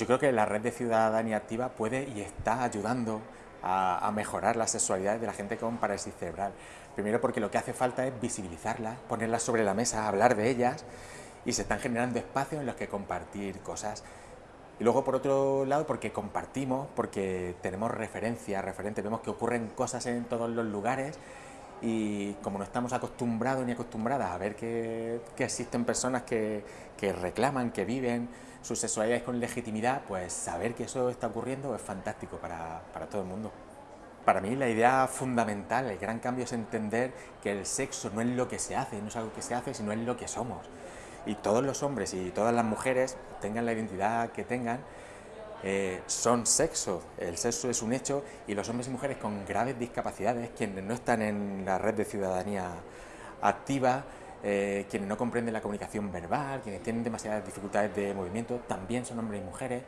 Yo creo que la red de ciudadanía activa puede y está ayudando a, mejorar las sexualidades de la gente con parálisis cerebral. Primero porque lo que hace falta es visibilizarlas, ponerlas sobre la mesa, hablar de ellas y se están generando espacios en los que compartir cosas. Y luego, por otro lado, porque compartimos, porque tenemos referencias, referentes, vemos que ocurren cosas en todos los lugares y como no estamos acostumbrados ni acostumbradas a ver que, existen personas que, que, reclaman, que viven sus sexualidades con legitimidad, pues saber que eso está ocurriendo es fantástico para, para todo el mundo. Para mí la idea fundamental, el gran cambio es entender que el sexo no es lo que se hace, no es algo que se hace, sino es lo que somos. Y todos los hombres y todas las mujeres, tengan la identidad que tengan, eh, son sexo, el sexo es un hecho y los hombres y mujeres con graves discapacidades, quienes no están en la red de ciudadanía activa, eh, quienes no comprenden la comunicación verbal, quienes tienen demasiadas dificultades de movimiento, también son hombres y mujeres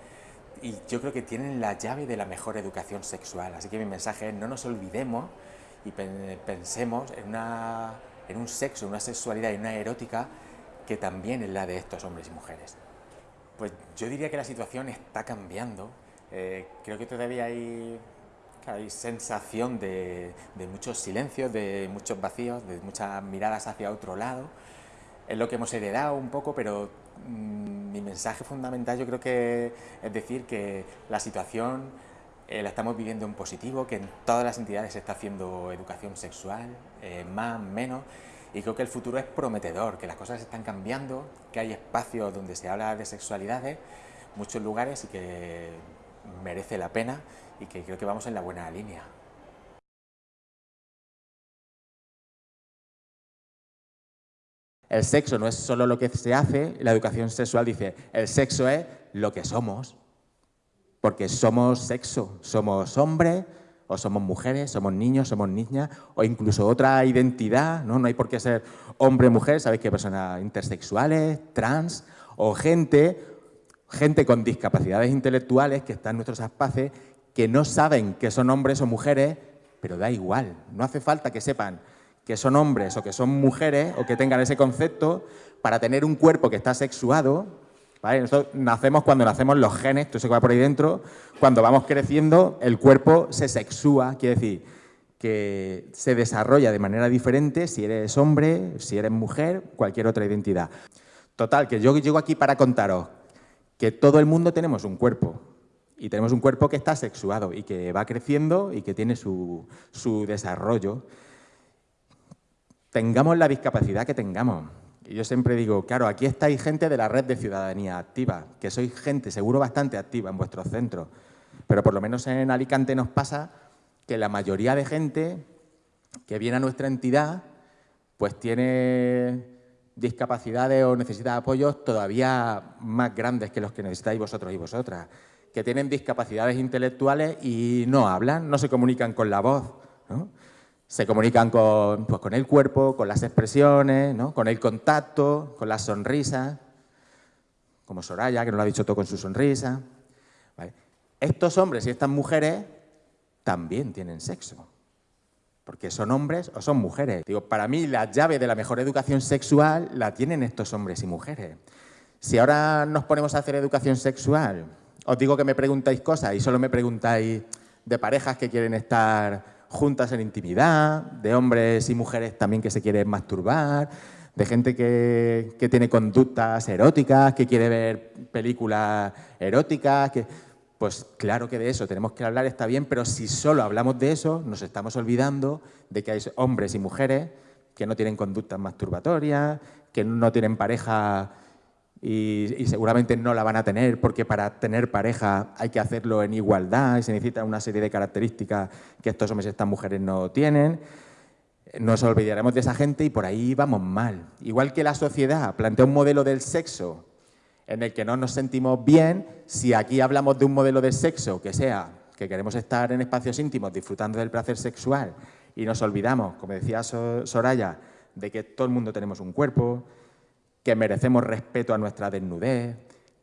y yo creo que tienen la llave de la mejor educación sexual. Así que mi mensaje es no nos olvidemos y pensemos en, una, en un sexo, una sexualidad y una erótica que también es la de estos hombres y mujeres. Pues yo diría que la situación está cambiando. Eh, creo que todavía hay, hay sensación de, muchos silencios, de muchos vacíos, de muchas miradas hacia otro lado. Es lo que hemos heredado un poco, pero mm, mi mensaje fundamental yo creo que es decir que la situación eh, la estamos viviendo en positivo, que en todas las entidades se está haciendo educación sexual, eh, más, menos, y creo que el futuro es prometedor, que las cosas están cambiando, que hay espacios donde se habla de sexualidades, muchos lugares y que merece la pena y que creo que vamos en la buena línea. El sexo no es solo lo que se hace, la educación sexual dice, el sexo es lo que somos, porque somos sexo, somos hombres, o somos mujeres, somos niños, somos niñas, o incluso otra identidad, ¿no? No hay por qué ser hombre, mujer, sabéis que personas intersexuales, trans, o gente, gente con discapacidades intelectuales que están en nuestros espacios que no saben que son hombres o mujeres, pero da igual, no hace falta que sepan que son hombres o que son mujeres o que tengan ese concepto para tener un cuerpo que está sexuado, nosotros nacemos cuando nacemos los genes, todo se va por ahí dentro, cuando vamos creciendo el cuerpo se sexúa, quiere decir que se desarrolla de manera diferente si eres hombre, si eres mujer, cualquier otra identidad. Total, que yo llego aquí para contaros que todo el mundo tenemos un cuerpo y tenemos un cuerpo que está sexuado y que va creciendo y que tiene su, su desarrollo. Tengamos la discapacidad que tengamos, y yo siempre digo, claro, aquí estáis gente de la red de ciudadanía activa, que sois gente seguro bastante activa en vuestros centros, pero por lo menos en Alicante nos pasa que la mayoría de gente que viene a nuestra entidad pues tiene discapacidades o necesita apoyos todavía más grandes que los que necesitáis vosotros y vosotras, que tienen discapacidades intelectuales y no hablan, no se comunican con la voz. ¿no? se comunican con, pues, con el cuerpo, con las expresiones, ¿no? con el contacto, con las sonrisas, como Soraya, que nos lo ha dicho todo con su sonrisa. Estos hombres y estas mujeres también tienen sexo, porque son hombres o son mujeres. Digo, para mí la llave de la mejor educación sexual la tienen estos hombres y mujeres. Si ahora nos ponemos a hacer educación sexual, os digo que me preguntáis cosas y solo me preguntáis de parejas que quieren estar juntas en intimidad, de hombres y mujeres también que se quieren masturbar, de gente que, tiene conductas eróticas, que quiere ver películas eróticas, que... Pues claro que de eso tenemos que hablar, está bien, pero si solo hablamos de eso, nos estamos olvidando de que hay hombres y mujeres que no tienen conductas masturbatorias, que no tienen pareja y, seguramente no la van a tener porque para tener pareja hay que hacerlo en igualdad y se necesita una serie de características que estos hombres y estas mujeres no tienen. Nos olvidaremos de esa gente y por ahí vamos mal. Igual que la sociedad plantea un modelo del sexo en el que no nos sentimos bien, si aquí hablamos de un modelo de sexo que sea que queremos estar en espacios íntimos disfrutando del placer sexual y nos olvidamos, como decía Soraya, de que todo el mundo tenemos un cuerpo, que merecemos respeto a nuestra desnudez,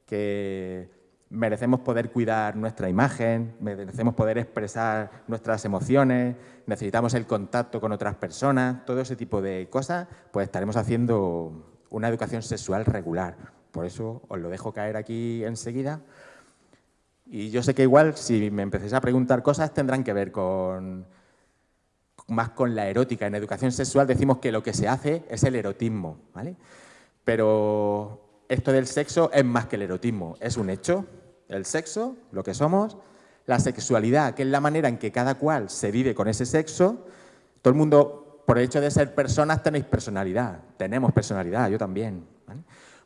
que merecemos poder cuidar nuestra imagen, merecemos poder expresar nuestras emociones, necesitamos el contacto con otras personas, todo ese tipo de cosas, pues estaremos haciendo una educación sexual regular. Por eso os lo dejo caer aquí enseguida. Y yo sé que igual, si me empecéis a preguntar cosas, tendrán que ver con más con la erótica. En educación sexual decimos que lo que se hace es el erotismo, ¿vale? Pero esto del sexo es más que el erotismo, es un hecho. El sexo, lo que somos, la sexualidad, que es la manera en que cada cual se vive con ese sexo. Todo el mundo, por el hecho de ser personas, tenéis personalidad. Tenemos personalidad, yo también.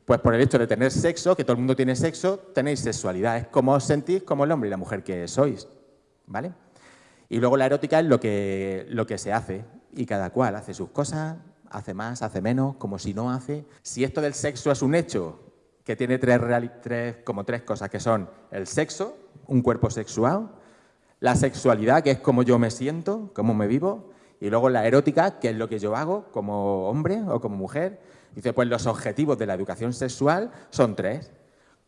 Pues por el hecho de tener sexo, que todo el mundo tiene sexo, tenéis sexualidad. Es como os sentís como el hombre y la mujer que sois. ¿Vale? Y luego la erótica es lo que, lo que se hace. Y cada cual hace sus cosas, hace más, hace menos, como si no hace. Si esto del sexo es un hecho que tiene tres, como tres cosas, que son el sexo, un cuerpo sexual, la sexualidad, que es como yo me siento, cómo me vivo, y luego la erótica, que es lo que yo hago como hombre o como mujer. Dice, pues los objetivos de la educación sexual son tres.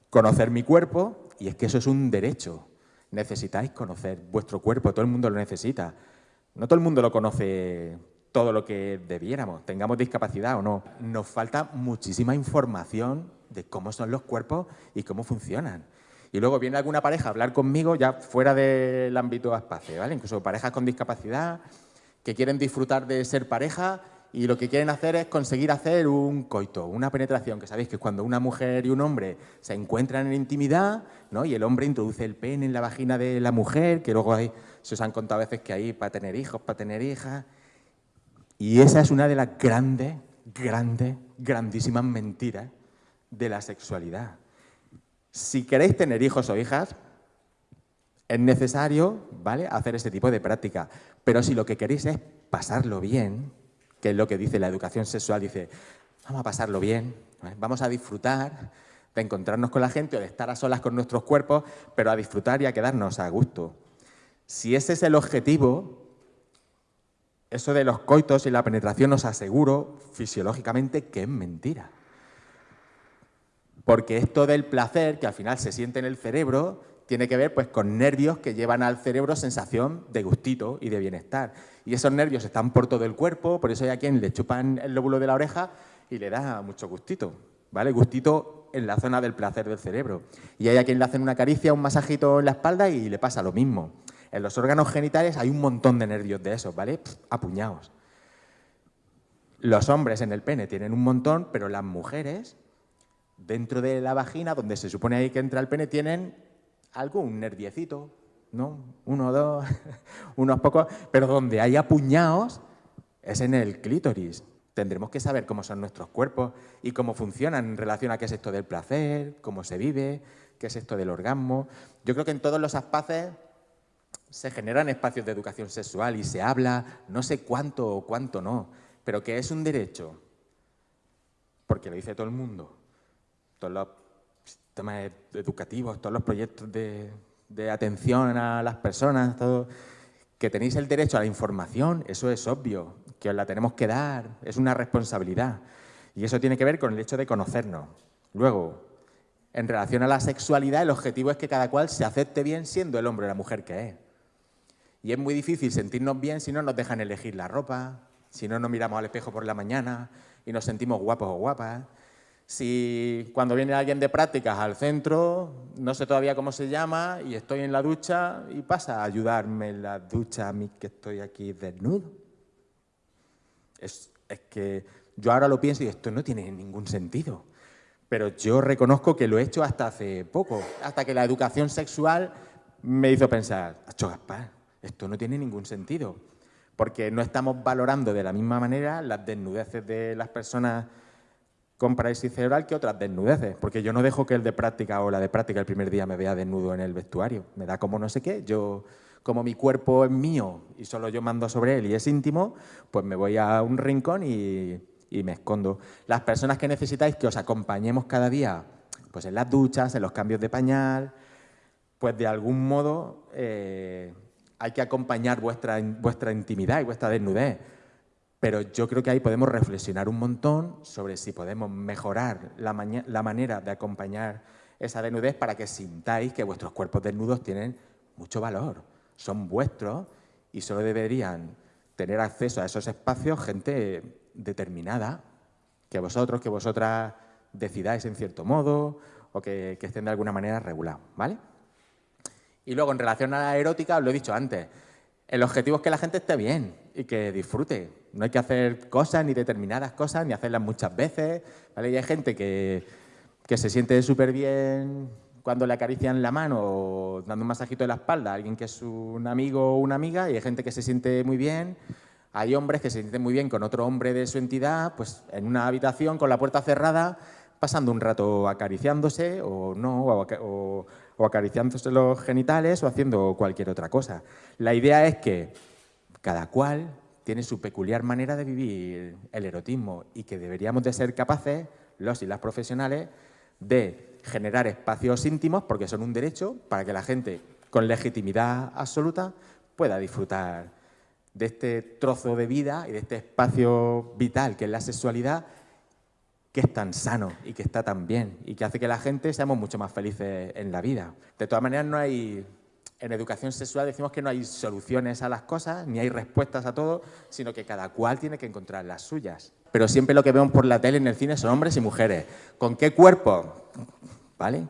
Conocer mi cuerpo, y es que eso es un derecho. Necesitáis conocer vuestro cuerpo, todo el mundo lo necesita. No todo el mundo lo conoce todo lo que debiéramos, tengamos discapacidad o no. Nos falta muchísima información de cómo son los cuerpos y cómo funcionan. Y luego viene alguna pareja a hablar conmigo ya fuera del ámbito espacio, ¿vale? Incluso parejas con discapacidad que quieren disfrutar de ser pareja y lo que quieren hacer es conseguir hacer un coito, una penetración, que sabéis que cuando una mujer y un hombre se encuentran en intimidad, ¿no? y el hombre introduce el pene en la vagina de la mujer, que luego hay, se os han contado a veces que hay para tener hijos, para tener hijas, y esa es una de las grandes, grandes, grandísimas mentiras de la sexualidad. Si queréis tener hijos o hijas, es necesario ¿vale? hacer ese tipo de práctica. Pero si lo que queréis es pasarlo bien, que es lo que dice la educación sexual, dice, vamos a pasarlo bien, vamos a disfrutar de encontrarnos con la gente o de estar a solas con nuestros cuerpos, pero a disfrutar y a quedarnos a gusto. Si ese es el objetivo, eso de los coitos y la penetración os aseguro fisiológicamente que es mentira. Porque esto del placer, que al final se siente en el cerebro, tiene que ver pues, con nervios que llevan al cerebro sensación de gustito y de bienestar. Y esos nervios están por todo el cuerpo, por eso hay a quien le chupan el lóbulo de la oreja y le da mucho gustito. ¿vale? Gustito en la zona del placer del cerebro. Y hay a quien le hacen una caricia, un masajito en la espalda y le pasa lo mismo. En los órganos genitales hay un montón de nervios de esos, ¿vale? apuñados. Los hombres en el pene tienen un montón, pero las mujeres, dentro de la vagina, donde se supone ahí que entra el pene, tienen algún nerviecito, ¿no? Uno, dos, unos pocos, pero donde hay apuñados es en el clítoris. Tendremos que saber cómo son nuestros cuerpos y cómo funcionan en relación a qué es esto del placer, cómo se vive, qué es esto del orgasmo. Yo creo que en todos los espacios se generan espacios de educación sexual y se habla, no sé cuánto o cuánto no, pero que es un derecho, porque lo dice todo el mundo, todos los sistemas educativos, todos los proyectos de, de atención a las personas, todo, que tenéis el derecho a la información, eso es obvio, que os la tenemos que dar, es una responsabilidad. Y eso tiene que ver con el hecho de conocernos. Luego, en relación a la sexualidad, el objetivo es que cada cual se acepte bien siendo el hombre o la mujer que es. Y es muy difícil sentirnos bien si no nos dejan elegir la ropa, si no nos miramos al espejo por la mañana y nos sentimos guapos o guapas. Si cuando viene alguien de prácticas al centro, no sé todavía cómo se llama, y estoy en la ducha y pasa a ayudarme en la ducha a mí que estoy aquí desnudo. Es, que yo ahora lo pienso y esto no tiene ningún sentido. Pero yo reconozco que lo he hecho hasta hace poco, hasta que la educación sexual me hizo pensar, ¡Acho Gaspar! Esto no tiene ningún sentido, porque no estamos valorando de la misma manera las desnudeces de las personas con parálisis cerebral que otras desnudeces, porque yo no dejo que el de práctica o la de práctica el primer día me vea desnudo en el vestuario, me da como no sé qué, yo como mi cuerpo es mío y solo yo mando sobre él y es íntimo, pues me voy a un rincón y, me escondo. Las personas que necesitáis que os acompañemos cada día, pues en las duchas, en los cambios de pañal, pues de algún modo eh, hay que acompañar vuestra, vuestra intimidad y vuestra desnudez. Pero yo creo que ahí podemos reflexionar un montón sobre si podemos mejorar la, la manera de acompañar esa desnudez para que sintáis que vuestros cuerpos desnudos tienen mucho valor, son vuestros y solo deberían tener acceso a esos espacios gente determinada, que vosotros, que vosotras decidáis en cierto modo o que, que estén de alguna manera regulados, ¿vale? Y luego, en relación a la erótica, lo he dicho antes, el objetivo es que la gente esté bien y que disfrute. No hay que hacer cosas, ni determinadas cosas, ni hacerlas muchas veces. ¿vale? Y hay gente que, que se siente súper bien cuando le acarician la mano o dando un masajito de la espalda a alguien que es un amigo o una amiga, y hay gente que se siente muy bien. Hay hombres que se sienten muy bien con otro hombre de su entidad, pues en una habitación con la puerta cerrada, pasando un rato acariciándose o no, o, o acariciándose los genitales o haciendo cualquier otra cosa. La idea es que cada cual tiene su peculiar manera de vivir el erotismo y que deberíamos de ser capaces, los y las profesionales, de generar espacios íntimos, porque son un derecho, para que la gente con legitimidad absoluta pueda disfrutar de este trozo de vida y de este espacio vital que es la sexualidad que es tan sano y que está tan bien y que hace que la gente seamos mucho más felices en la vida. De todas maneras, no hay, en educación sexual decimos que no hay soluciones a las cosas, ni hay respuestas a todo, sino que cada cual tiene que encontrar las suyas. Pero siempre lo que vemos por la tele en el cine son hombres y mujeres. ¿Con qué cuerpo? ¿Vale?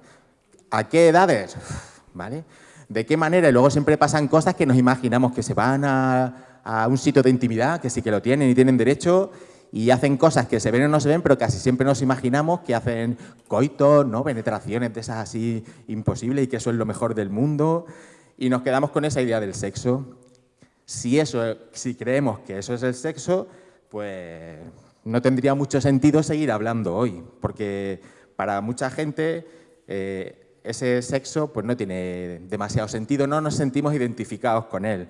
¿A qué edades? ¿Vale? ¿De qué manera? Y luego siempre pasan cosas que nos imaginamos que se van a, a un sitio de intimidad, que sí que lo tienen y tienen derecho, y hacen cosas que se ven o no se ven, pero casi siempre nos imaginamos que hacen coitos, ¿no? penetraciones de esas así imposibles y que eso es lo mejor del mundo y nos quedamos con esa idea del sexo. Si, eso, si creemos que eso es el sexo, pues no tendría mucho sentido seguir hablando hoy, porque para mucha gente eh, ese sexo pues no tiene demasiado sentido, no nos sentimos identificados con él.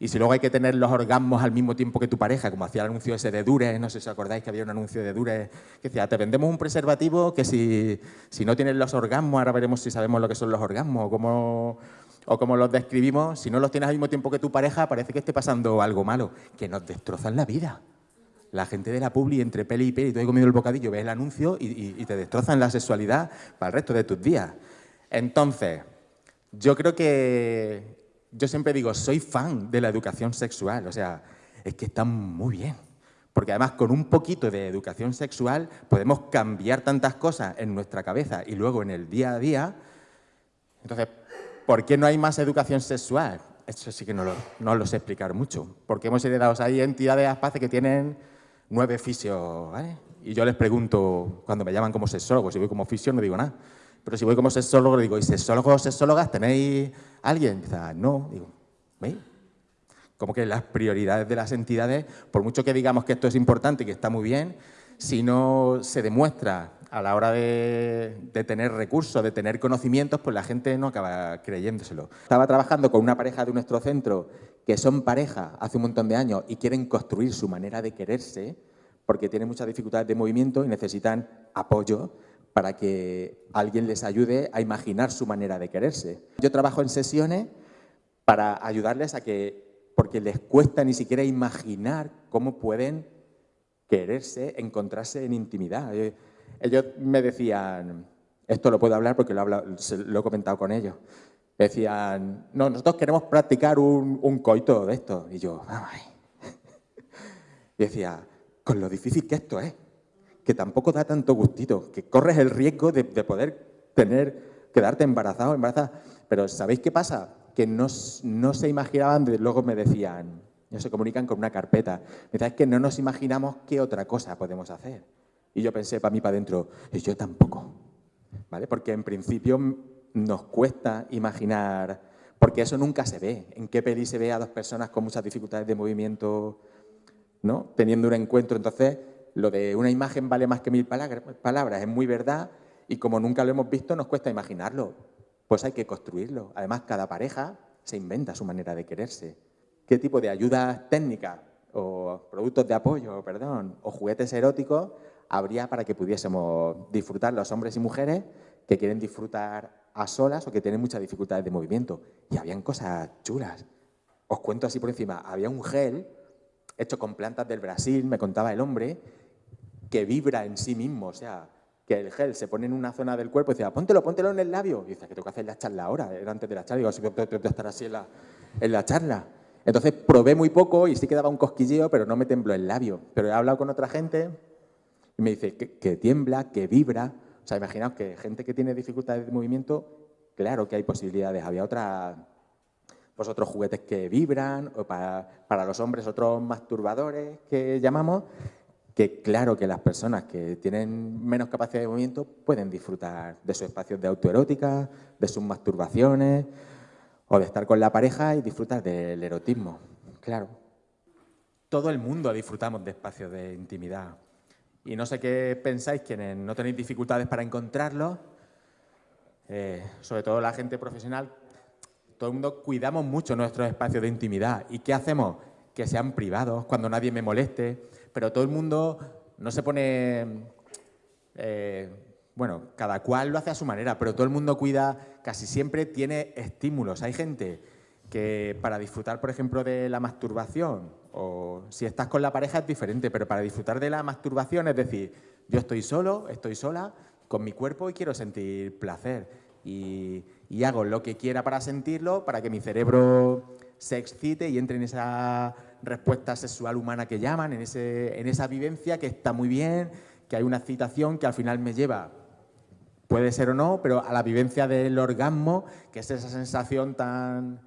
Y si luego hay que tener los orgasmos al mismo tiempo que tu pareja, como hacía el anuncio ese de Dure, no sé si os acordáis que había un anuncio de Dure que decía, te vendemos un preservativo que si, si no tienes los orgasmos, ahora veremos si sabemos lo que son los orgasmos o cómo, o cómo los describimos, si no los tienes al mismo tiempo que tu pareja, parece que esté pasando algo malo, que nos destrozan la vida. La gente de la publi, entre peli y peli, tú has comido el bocadillo, ves el anuncio y te destrozan la sexualidad para el resto de tus días. Entonces, yo creo que yo siempre digo, soy fan de la educación sexual, o sea, es que está muy bien. Porque además con un poquito de educación sexual podemos cambiar tantas cosas en nuestra cabeza y luego en el día a día. Entonces, ¿por qué no hay más educación sexual? Eso sí que no lo, no lo sé explicar mucho. Porque hemos heredado, hay entidades ASPACE que tienen nueve fisios, ¿vale? Y yo les pregunto, cuando me llaman como sexólogo, si voy como fisio no digo nada. Pero si voy como sexólogo, digo, ¿y sexólogos o sexólogas tenéis alguien? Ah, no. Digo, ¿veis? Como que las prioridades de las entidades, por mucho que digamos que esto es importante y que está muy bien, si no se demuestra a la hora de, de, tener recursos, de tener conocimientos, pues la gente no acaba creyéndoselo. Estaba trabajando con una pareja de nuestro centro que son pareja hace un montón de años y quieren construir su manera de quererse porque tienen muchas dificultades de movimiento y necesitan apoyo para que alguien les ayude a imaginar su manera de quererse. Yo trabajo en sesiones para ayudarles a que, porque les cuesta ni siquiera imaginar cómo pueden quererse, encontrarse en intimidad. Eh, ellos me decían, esto lo puedo hablar porque lo he, comentado con ellos, decían, no, nosotros queremos practicar un, coito de esto. Y yo, ay. Y decía, con lo difícil que esto es que tampoco da tanto gustito, que corres el riesgo de, poder tener, quedarte embarazado, embarazada. Pero ¿sabéis qué pasa? Que no, no se imaginaban, luego me decían, no se comunican con una carpeta. Me es que no nos imaginamos qué otra cosa podemos hacer. Y yo pensé para mí, para adentro, y yo tampoco. ¿Vale? Porque en principio nos cuesta imaginar, porque eso nunca se ve. ¿En qué peli se ve a dos personas con muchas dificultades de movimiento, ¿no? teniendo un encuentro? Entonces, lo de una imagen vale más que mil palabras es muy verdad y como nunca lo hemos visto nos cuesta imaginarlo. Pues hay que construirlo. Además, cada pareja se inventa su manera de quererse. ¿Qué tipo de ayudas técnicas o productos de apoyo, perdón, o juguetes eróticos habría para que pudiésemos disfrutar los hombres y mujeres que quieren disfrutar a solas o que tienen muchas dificultades de movimiento? Y habían cosas chulas. Os cuento así por encima. Había un gel hecho con plantas del Brasil, me contaba el hombre, que vibra en sí mismo, o sea, que el gel se pone en una zona del cuerpo y dice, póntelo, póntelo en el labio. Y dice, que tengo que hacer la charla ahora, era antes de la charla. Digo, si estar así en la, en la charla. Entonces probé muy poco y sí que daba un cosquilleo, pero no me tembló el labio. Pero he hablado con otra gente y me dice que, que tiembla, que vibra. O sea, imaginaos que gente que tiene dificultades de movimiento claro que hay posibilidades. Había otras, pues otros juguetes que vibran, o para, para los hombres otros masturbadores que llamamos, que claro que las personas que tienen menos capacidad de movimiento pueden disfrutar de sus espacios de autoerótica, de sus masturbaciones, o de estar con la pareja y disfrutar del erotismo, claro. Todo el mundo disfrutamos de espacios de intimidad. Y no sé qué pensáis quienes no tenéis dificultades para encontrarlos, eh, sobre todo la gente profesional, todo el mundo cuidamos mucho nuestros espacios de intimidad. ¿Y qué hacemos? Que sean privados, cuando nadie me moleste, pero todo el mundo no se pone... Eh, bueno, cada cual lo hace a su manera, pero todo el mundo cuida, casi siempre tiene estímulos. Hay gente que para disfrutar, por ejemplo, de la masturbación, o si estás con la pareja es diferente, pero para disfrutar de la masturbación, es decir, yo estoy solo, estoy sola, con mi cuerpo y quiero sentir placer. Y, hago lo que quiera para sentirlo, para que mi cerebro se excite y entre en esa respuesta sexual humana que llaman, en, ese, en esa vivencia que está muy bien, que hay una excitación que al final me lleva Puede ser o no, pero a la vivencia del orgasmo, que es esa sensación tan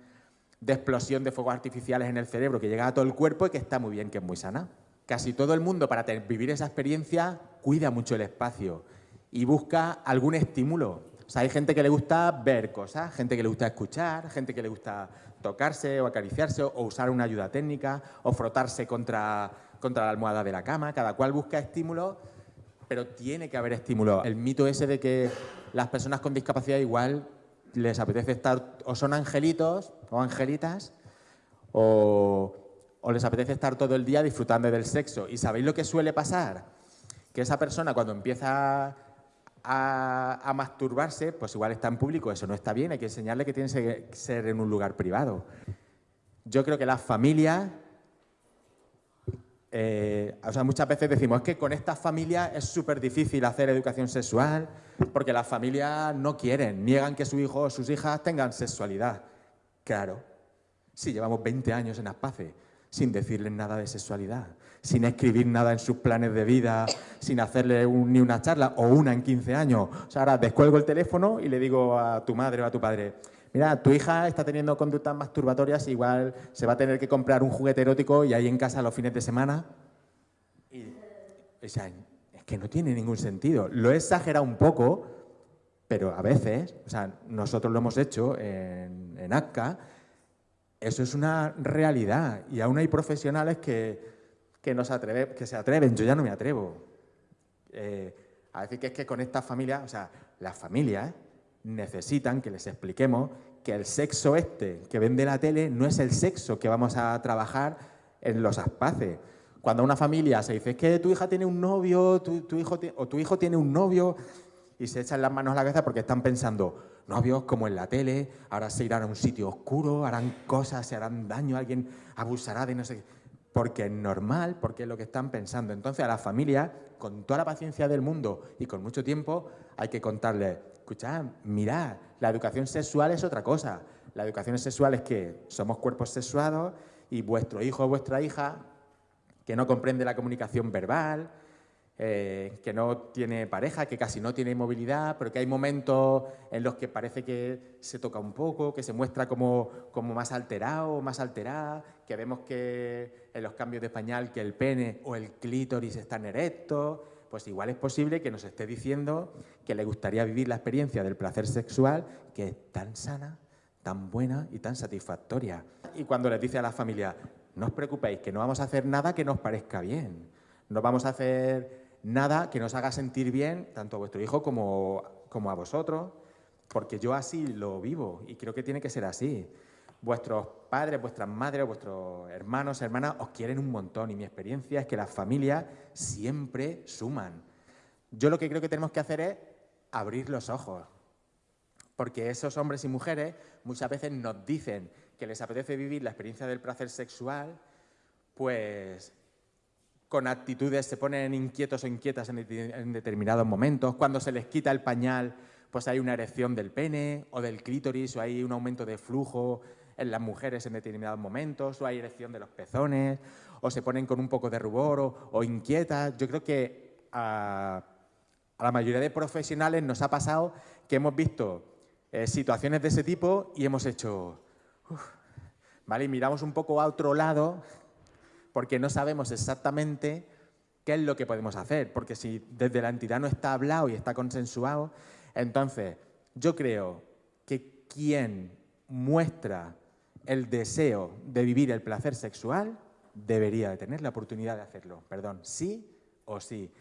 de explosión de fuegos artificiales en el cerebro que llega a todo el cuerpo y que está muy bien, que es muy sana. Casi todo el mundo para vivir esa experiencia cuida mucho el espacio y busca algún estímulo. O sea, hay gente que le gusta ver cosas, gente que le gusta escuchar, gente que le gusta tocarse o acariciarse o usar una ayuda técnica o frotarse contra, contra la almohada de la cama. Cada cual busca estímulos pero tiene que haber estímulo. El mito ese de que las personas con discapacidad igual les apetece estar, o son angelitos o angelitas, o, les apetece estar todo el día disfrutando del sexo. ¿Y sabéis lo que suele pasar? Que esa persona cuando empieza a, masturbarse, pues igual está en público, eso no está bien, hay que enseñarle que tiene que ser en un lugar privado. Yo creo que las familias eh, o sea, muchas veces decimos es que con estas familias es súper difícil hacer educación sexual porque las familias no quieren, niegan que su hijo o sus hijas tengan sexualidad. Claro, si llevamos 20 años en Aspace sin decirles nada de sexualidad, sin escribir nada en sus planes de vida, sin hacerle ni una charla o una en 15 años. O sea, ahora descuelgo el teléfono y le digo a tu madre o a tu padre, mira, tu hija está teniendo conductas masturbatorias, igual se va a tener que comprar un juguete erótico y ahí en casa los fines de semana. Y, o sea, es que no tiene ningún sentido. Lo he exagerado un poco, pero a veces, o sea, nosotros lo hemos hecho en, en ACCA, eso es una realidad y aún hay profesionales que, que, que se atreven, yo ya no me atrevo. Eh, a decir que es que con esta familia, o sea, las familias, necesitan que les expliquemos que el sexo este que vende la tele no es el sexo que vamos a trabajar en los aspaces. Cuando una familia se dice, es que tu hija tiene un novio, tu, hijo o tu hijo tiene un novio, y se echan las manos a la cabeza porque están pensando, novios como en la tele, ahora se irán a un sitio oscuro, harán cosas, se harán daño, alguien abusará de no sé qué. Porque es normal, porque es lo que están pensando. Entonces a la familia, con toda la paciencia del mundo y con mucho tiempo, hay que contarles, escuchad, mirad, la educación sexual es otra cosa. La educación sexual es que somos cuerpos sexuados y vuestro hijo o vuestra hija, que no comprende la comunicación verbal, eh, que no tiene pareja, que casi no tiene movilidad, pero que hay momentos en los que parece que se toca un poco, que se muestra como, como más alterado, más alterada, que vemos que en los cambios de pañal que el pene o el clítoris están erectos, pues igual es posible que nos esté diciendo que le gustaría vivir la experiencia del placer sexual que es tan sana, tan buena y tan satisfactoria. Y cuando les dice a la familia, no os preocupéis, que no vamos a hacer nada que nos parezca bien, no vamos a hacer nada que nos haga sentir bien tanto a vuestro hijo como, como a vosotros, porque yo así lo vivo y creo que tiene que ser así vuestros padres, vuestras madres, vuestros hermanos, hermanas os quieren un montón y mi experiencia es que las familias siempre suman. Yo lo que creo que tenemos que hacer es abrir los ojos, porque esos hombres y mujeres muchas veces nos dicen que les apetece vivir la experiencia del placer sexual, pues con actitudes se ponen inquietos o inquietas en, determinados momentos, cuando se les quita el pañal, pues hay una erección del pene o del clítoris o hay un aumento de flujo en las mujeres en determinados momentos, o hay erección de los pezones, o se ponen con un poco de rubor o, inquietas. Yo creo que a, la mayoría de profesionales nos ha pasado que hemos visto eh, situaciones de ese tipo y hemos hecho, ¿vale? Y miramos un poco a otro lado porque no sabemos exactamente qué es lo que podemos hacer, porque si desde la entidad no está hablado y está consensuado, entonces yo creo que quien muestra el deseo de vivir el placer sexual debería de tener la oportunidad de hacerlo, perdón, sí o sí.